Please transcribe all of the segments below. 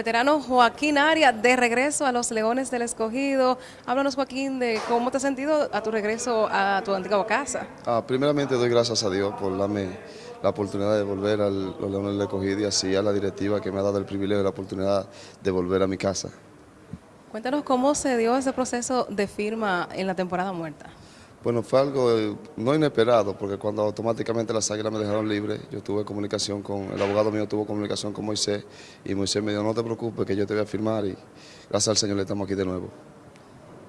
veterano Joaquín Arias de regreso a los Leones del Escogido. Háblanos Joaquín de cómo te has sentido a tu regreso a tu antigua casa. Ah, primeramente doy gracias a Dios por darme la oportunidad de volver a los Leones del Escogido y así a la directiva que me ha dado el privilegio y la oportunidad de volver a mi casa. Cuéntanos cómo se dio ese proceso de firma en la temporada muerta. Bueno, fue algo eh, no inesperado, porque cuando automáticamente las águilas me dejaron libre, yo tuve comunicación con, el abogado mío tuvo comunicación con Moisés, y Moisés me dijo, no te preocupes, que yo te voy a firmar, y gracias al Señor le estamos aquí de nuevo.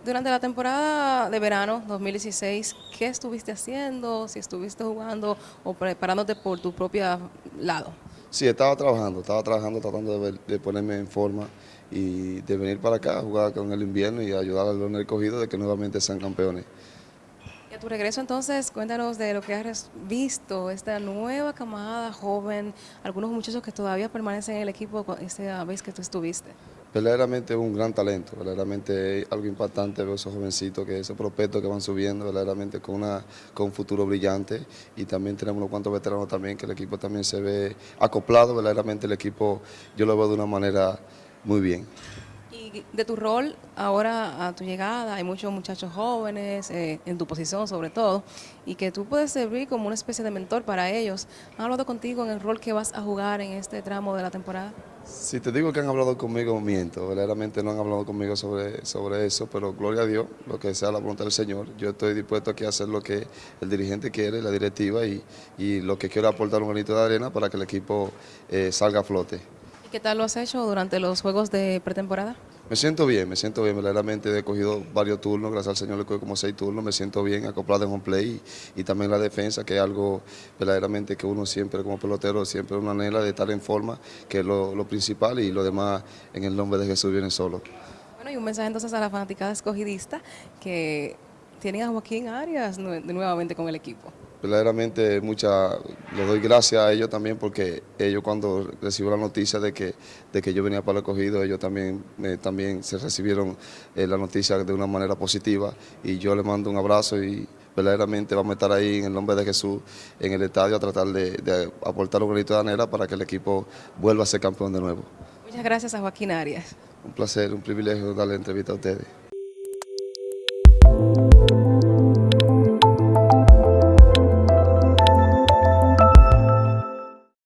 Durante la temporada de verano 2016, ¿qué estuviste haciendo? Si estuviste jugando o preparándote por tu propio lado. Sí, estaba trabajando, estaba trabajando tratando de, de, ponerme en forma y de venir para acá a jugar con el invierno y ayudar al León Cogido de que nuevamente sean campeones. Tu regreso entonces, cuéntanos de lo que has visto, esta nueva camada joven, algunos muchachos que todavía permanecen en el equipo esa vez que tú estuviste. Verdaderamente un gran talento, verdaderamente algo impactante ver esos jovencitos, que esos prospectos que van subiendo, verdaderamente con, una, con un futuro brillante y también tenemos unos cuantos veteranos también, que el equipo también se ve acoplado, verdaderamente el equipo yo lo veo de una manera muy bien de tu rol ahora a tu llegada, hay muchos muchachos jóvenes, eh, en tu posición sobre todo, y que tú puedes servir como una especie de mentor para ellos. ¿Han hablado contigo en el rol que vas a jugar en este tramo de la temporada? Si te digo que han hablado conmigo, miento. Verdaderamente no han hablado conmigo sobre, sobre eso, pero gloria a Dios, lo que sea la voluntad del Señor. Yo estoy dispuesto aquí a hacer lo que el dirigente quiere, la directiva, y, y lo que quiero aportar un granito de arena para que el equipo eh, salga a flote. ¿Y qué tal lo has hecho durante los juegos de pretemporada? Me siento bien, me siento bien, verdaderamente he cogido varios turnos, gracias al Señor le cogido como seis turnos, me siento bien acoplado en home play y, también la defensa, que es algo verdaderamente que uno siempre como pelotero, siempre una anhela de estar en forma, que es lo, principal y lo demás en el nombre de Jesús viene solo. Bueno, y un mensaje entonces a la fanaticada escogidista que tienen a Joaquín Arias nuevamente con el equipo verdaderamente mucha, les doy gracias a ellos también porque ellos cuando recibieron la noticia de que, de que yo venía para el acogido, ellos también, también se recibieron eh, la noticia de una manera positiva y yo les mando un abrazo y verdaderamente vamos a estar ahí en el nombre de Jesús en el estadio a tratar de, aportar un granito de anera para que el equipo vuelva a ser campeón de nuevo. Muchas gracias a Joaquín Arias. Un placer, un privilegio darle entrevista a ustedes.